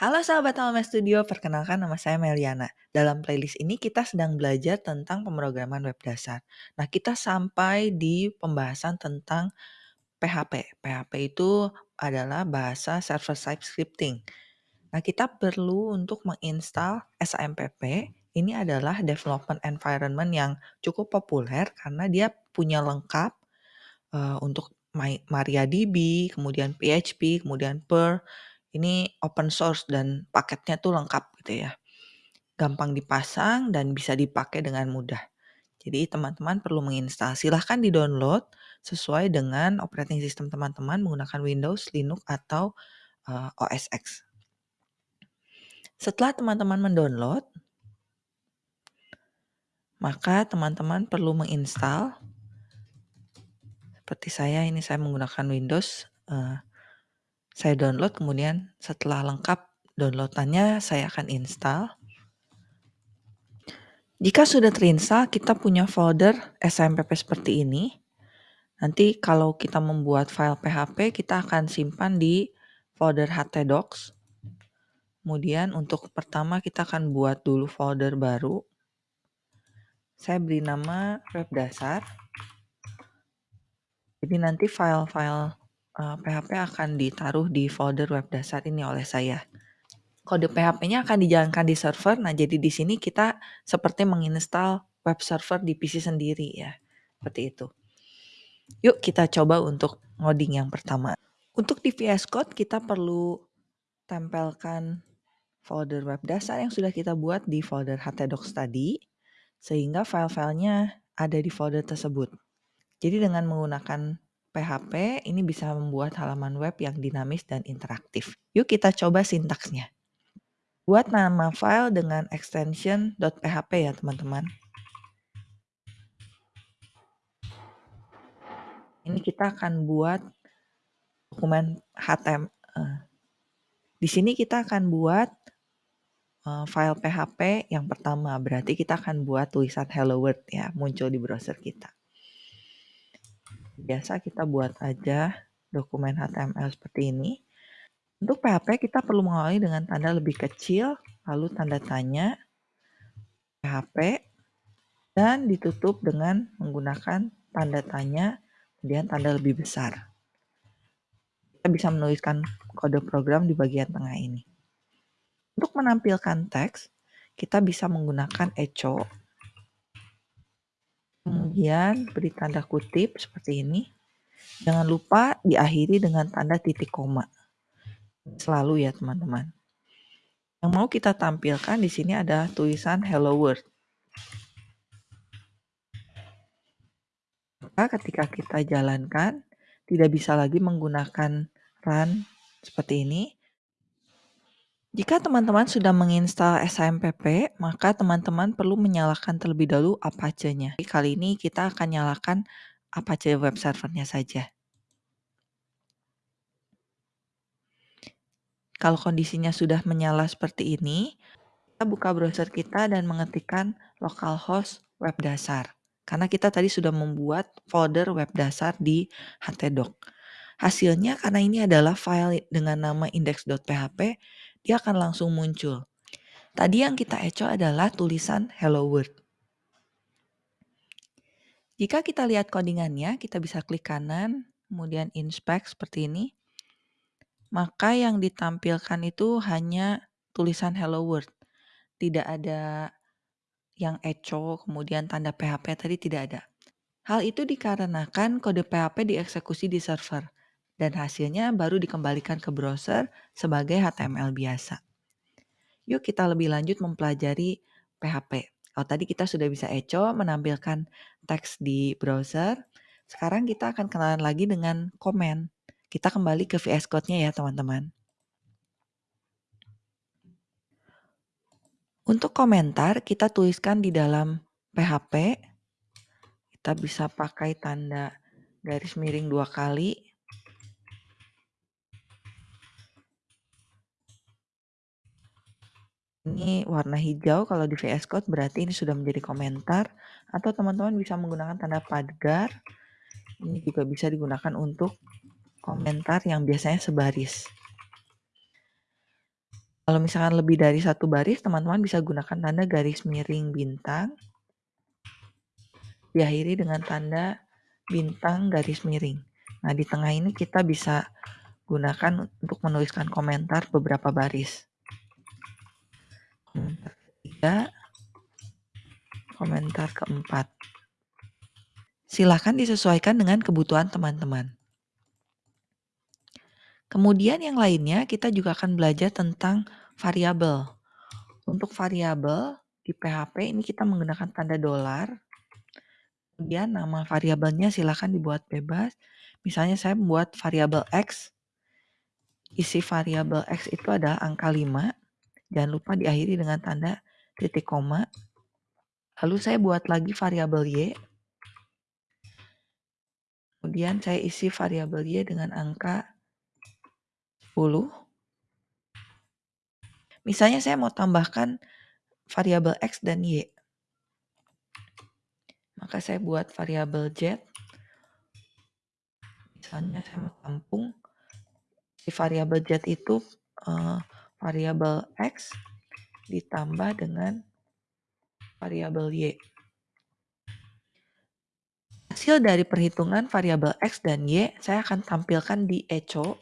Halo sahabat Alma Studio, perkenalkan nama saya Meliana. Dalam playlist ini kita sedang belajar tentang pemrograman web dasar. Nah, kita sampai di pembahasan tentang PHP. PHP itu adalah bahasa server side scripting. Nah, kita perlu untuk menginstal SAMPP. Ini adalah development environment yang cukup populer karena dia punya lengkap uh, untuk MariaDB, kemudian PHP, kemudian Perl, ini open source dan paketnya tuh lengkap gitu ya. Gampang dipasang dan bisa dipakai dengan mudah. Jadi teman-teman perlu menginstal. Silahkan di-download sesuai dengan operating system teman-teman menggunakan Windows, Linux, atau uh, eh, OS X. Setelah teman-teman mendownload, maka teman-teman perlu menginstal. Seperti saya ini saya menggunakan Windows. Uh, saya download kemudian setelah lengkap downloadannya saya akan install. Jika sudah terinstall kita punya folder SMPP seperti ini. Nanti kalau kita membuat file PHP kita akan simpan di folder htdocs. Kemudian untuk pertama kita akan buat dulu folder baru. Saya beri nama web dasar. Jadi nanti file-file PHP eh, akan ditaruh di folder web dasar ini oleh saya. Kode PHP-nya akan dijalankan di server. Nah, jadi di sini kita seperti menginstal web server di PC sendiri ya. Seperti itu. Yuk kita coba untuk ngoding yang pertama. Untuk di VS Code kita perlu tempelkan folder web dasar yang sudah kita buat di folder htdocs tadi sehingga file-filenya ada di folder tersebut. Jadi dengan menggunakan PHP ini bisa membuat halaman web yang dinamis dan interaktif. Yuk kita coba sintaksnya. Buat nama file dengan extension .php ya teman-teman. Ini kita akan buat dokumen HTML. Eh, di sini kita akan buat eh, file PHP yang pertama. Berarti kita akan buat tulisan hello world ya, muncul di browser kita biasa kita buat aja dokumen HTML seperti ini. Untuk PHP kita perlu mengawali dengan tanda lebih kecil, lalu tanda tanya, PHP, dan ditutup dengan menggunakan tanda tanya, kemudian tanda lebih besar. Kita bisa menuliskan kode program di bagian tengah ini. Untuk menampilkan teks, kita bisa menggunakan echo Kemudian beri tanda kutip seperti ini. Jangan lupa diakhiri dengan tanda titik koma. Selalu ya teman-teman. Yang mau kita tampilkan di sini ada tulisan hello world. Maka ketika kita jalankan, tidak bisa lagi menggunakan run seperti ini, jika teman-teman sudah menginstal SAMPP, maka teman-teman perlu menyalakan terlebih dahulu Apache-nya. Kali ini kita akan nyalakan Apache web servernya saja. Kalau kondisinya sudah menyala seperti ini, kita buka browser kita dan mengetikkan localhost web dasar. Karena kita tadi sudah membuat folder web dasar di htdoc. Hasilnya karena ini adalah file dengan nama index.php, dia akan langsung muncul. Tadi yang kita echo adalah tulisan hello world. Jika kita lihat codingannya, kita bisa klik kanan, kemudian inspect seperti ini. Maka yang ditampilkan itu hanya tulisan hello world. Tidak ada yang echo, kemudian tanda PHP tadi tidak ada. Hal itu dikarenakan kode PHP dieksekusi di server dan hasilnya baru dikembalikan ke browser sebagai HTML biasa. Yuk kita lebih lanjut mempelajari PHP. Kalau tadi kita sudah bisa echo menampilkan teks di browser, sekarang kita akan kenalan lagi dengan komen. Kita kembali ke VS Code-nya ya teman-teman. Untuk komentar kita tuliskan di dalam PHP. Kita bisa pakai tanda garis miring dua kali Ini warna hijau kalau di VS Code berarti ini sudah menjadi komentar atau teman-teman bisa menggunakan tanda pagar. Ini juga bisa digunakan untuk komentar yang biasanya sebaris. Kalau misalkan lebih dari satu baris, teman-teman bisa gunakan tanda garis miring bintang, diakhiri dengan tanda bintang garis miring. Nah, di tengah ini kita bisa gunakan untuk menuliskan komentar beberapa baris. Ketiga, komentar keempat. Silahkan disesuaikan dengan kebutuhan teman-teman. Kemudian yang lainnya kita juga akan belajar tentang variabel. Untuk variabel di PHP ini kita menggunakan tanda dolar. Kemudian nama variabelnya silahkan dibuat bebas. Misalnya saya membuat variabel X. Isi variabel X itu adalah angka 5. Jangan lupa diakhiri dengan tanda titik koma. Lalu saya buat lagi variabel Y. Kemudian saya isi variabel Y dengan angka 10. Misalnya saya mau tambahkan variabel X dan Y. Maka saya buat variabel Z. Misalnya saya mau tampung si variabel Z itu uh, variabel X ditambah dengan variabel Y. Hasil dari perhitungan variabel X dan Y saya akan tampilkan di echo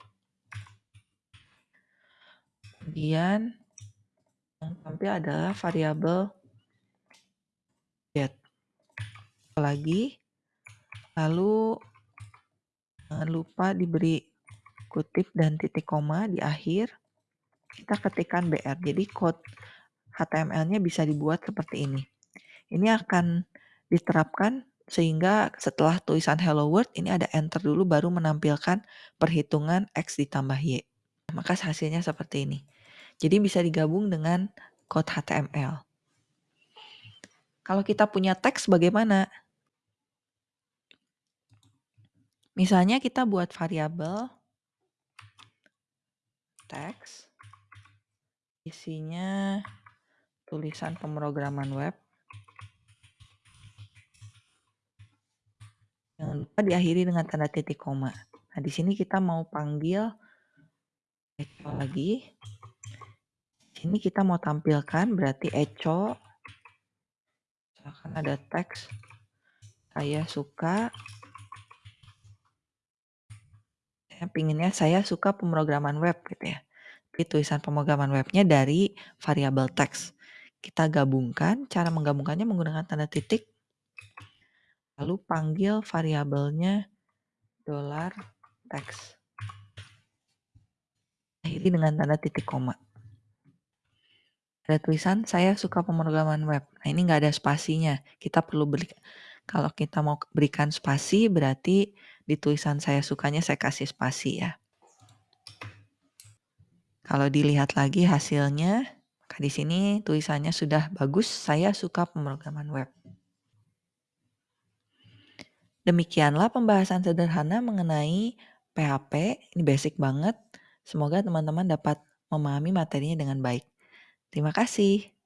Kemudian yang tampil adalah variabel Z. Lagi, lalu jangan lupa diberi kutip dan titik koma di akhir. Kita ketikkan BR. Jadi code HTML-nya bisa dibuat seperti ini. Ini akan diterapkan sehingga setelah tulisan hello world ini ada enter dulu baru menampilkan perhitungan X ditambah Y. Maka hasilnya seperti ini. Jadi bisa digabung dengan code HTML. Kalau kita punya teks bagaimana? Misalnya kita buat variabel teks isinya tulisan pemrograman web. Jangan lupa diakhiri dengan tanda titik koma. Nah, di sini kita mau panggil lagi Sini kita mau tampilkan berarti echo. Misalkan ada teks. Saya suka. Pinginnya saya suka pemrograman web gitu ya. Tulisan pemrograman webnya dari variabel teks. Kita gabungkan, cara menggabungkannya menggunakan tanda titik. Lalu panggil variabelnya dolar teks. Akhiri dengan tanda titik koma ada tulisan saya suka pemrograman web. Nah ini nggak ada spasinya. Kita perlu beri, kalau kita mau berikan spasi berarti di tulisan saya sukanya saya kasih spasi ya. Kalau dilihat lagi hasilnya, maka di sini tulisannya sudah bagus, saya suka pemrograman web. Demikianlah pembahasan sederhana mengenai PHP, ini basic banget. Semoga teman-teman dapat memahami materinya dengan baik. Terima kasih.